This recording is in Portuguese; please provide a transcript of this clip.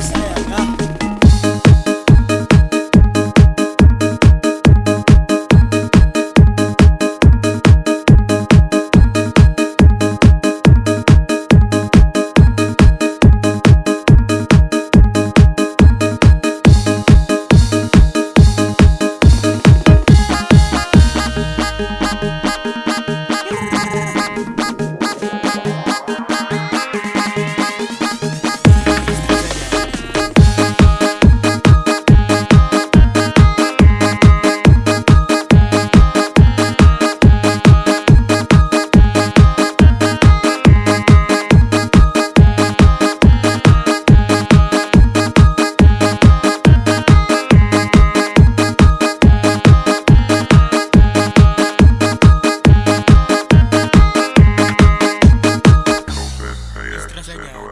Isso é That's that guy.